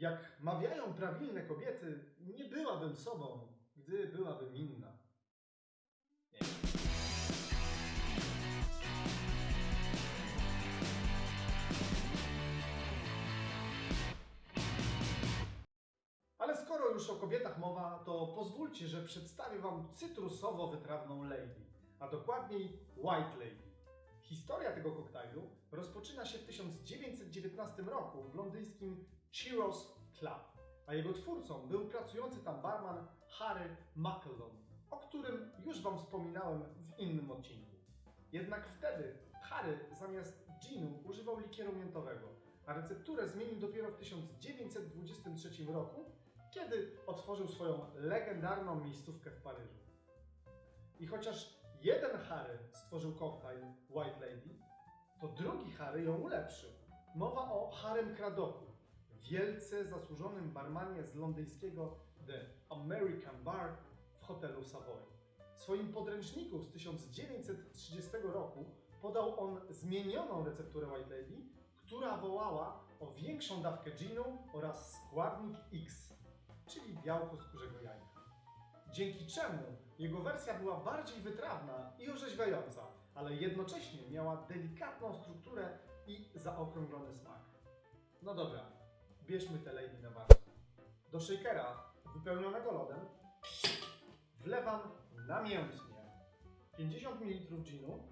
Jak mawiają prawilne kobiety, nie byłabym sobą, gdy byłabym inna. Nie. Ale skoro już o kobietach mowa, to pozwólcie, że przedstawię Wam cytrusowo-wytrawną lady, a dokładniej White Lady. Historia tego koktajlu rozpoczyna się w 1919 roku w londyńskim Chiros Club, a jego twórcą był pracujący tam barman Harry McElhone, o którym już Wam wspominałem w innym odcinku. Jednak wtedy Harry zamiast ginu używał likieru miętowego, a recepturę zmienił dopiero w 1923 roku, kiedy otworzył swoją legendarną miejscówkę w Paryżu. I chociaż jeden Harry stworzył koktajl White Lady, to drugi Harry ją ulepszył. Mowa o Harrym Cradoku, wielce zasłużonym barmanie z londyńskiego The American Bar w hotelu Savoy. W swoim podręczniku z 1930 roku podał on zmienioną recepturę White Lady, która wołała o większą dawkę ginu oraz składnik X, czyli białko z kurzego jajka. Dzięki czemu jego wersja była bardziej wytrawna i orzeźwiająca, ale jednocześnie miała delikatną strukturę i zaokrąglony smak. No dobra, bierzmy te warsztat. Do shakera wypełnionego lodem wlewam namiętnie 50 ml ginu,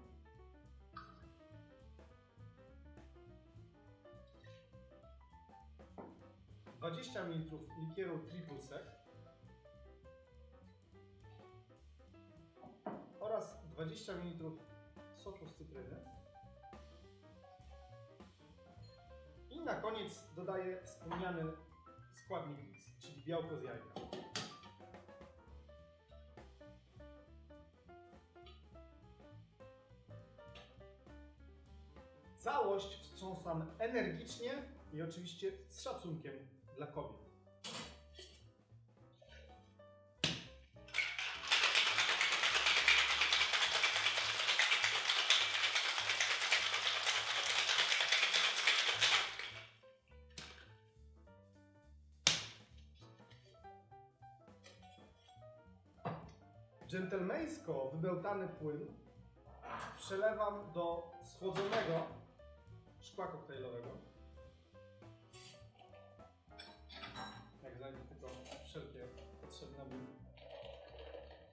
Dwadzieścia ml likieru triple sec oraz 20 ml soku z cytryny. I na koniec dodaję wspomniany składnik X, czyli białko z jajka. Całość wstrząsam energicznie i oczywiście z szacunkiem dla kobiet. Dżentelmeńsko wybełtany płyn przelewam do schłodzonego szkła koktajlowego. Jak znajdę tylko wszelkie potrzebne mi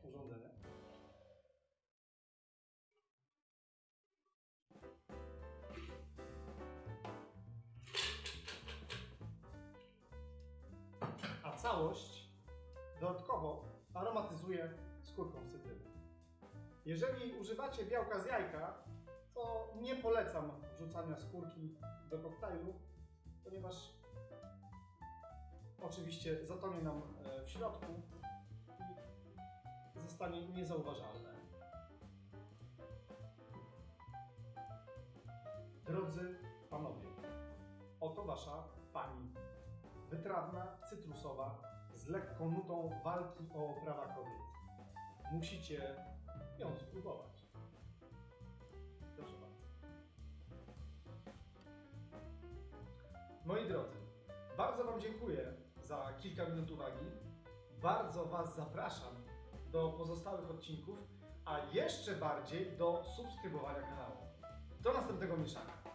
urządzenia. A całość dodatkowo aromatyzuję skórką cytryny. Jeżeli używacie białka z jajka, to nie polecam wrzucania skórki do koktajlu, ponieważ oczywiście zatonie nam e, w środku i zostanie niezauważalne. Drodzy panowie, oto wasza pani. Wytrawna, cytrusowa, z lekką nutą walki o prawa kobiet. Musicie ją spróbować. Proszę bardzo. Moi drodzy, bardzo Wam dziękuję za kilka minut uwagi. Bardzo Was zapraszam do pozostałych odcinków, a jeszcze bardziej do subskrybowania kanału. Do następnego mieszania.